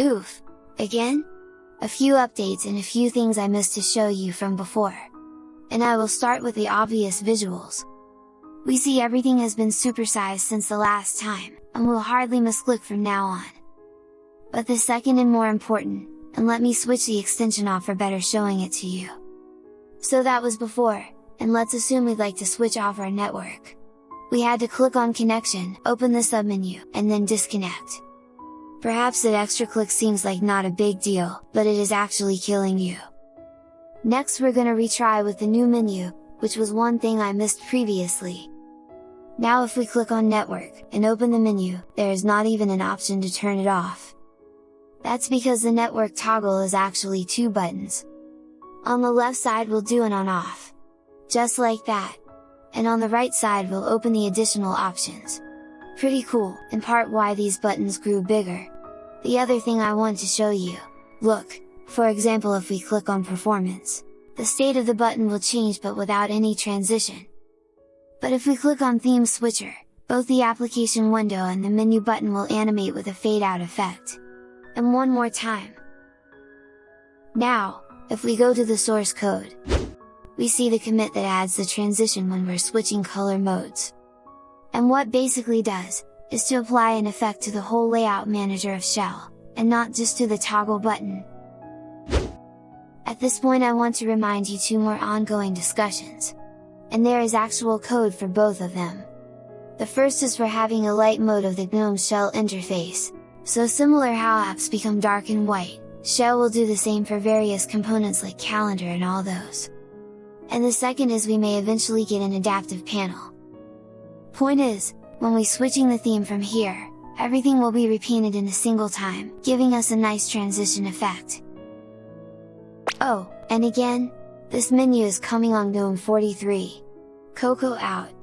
Oof! Again? A few updates and a few things I missed to show you from before. And I will start with the obvious visuals. We see everything has been supersized since the last time, and will hardly miss misclick from now on. But the second and more important, and let me switch the extension off for better showing it to you. So that was before, and let's assume we'd like to switch off our network. We had to click on connection, open the submenu, and then disconnect. Perhaps that extra click seems like not a big deal, but it is actually killing you. Next we're gonna retry with the new menu, which was one thing I missed previously. Now if we click on network, and open the menu, there is not even an option to turn it off. That's because the network toggle is actually two buttons. On the left side we'll do an on off. Just like that. And on the right side we'll open the additional options. Pretty cool, in part why these buttons grew bigger. The other thing I want to show you, look, for example if we click on performance, the state of the button will change but without any transition. But if we click on theme switcher, both the application window and the menu button will animate with a fade out effect. And one more time. Now, if we go to the source code, we see the commit that adds the transition when we're switching color modes. And what basically does, is to apply an effect to the whole layout manager of Shell, and not just to the toggle button. At this point I want to remind you two more ongoing discussions. And there is actual code for both of them. The first is for having a light mode of the GNOME Shell interface, so similar how apps become dark and white, Shell will do the same for various components like calendar and all those. And the second is we may eventually get an adaptive panel. Point is, when we switching the theme from here, everything will be repainted in a single time, giving us a nice transition effect. Oh, and again, this menu is coming on GNOME 43. Cocoa out!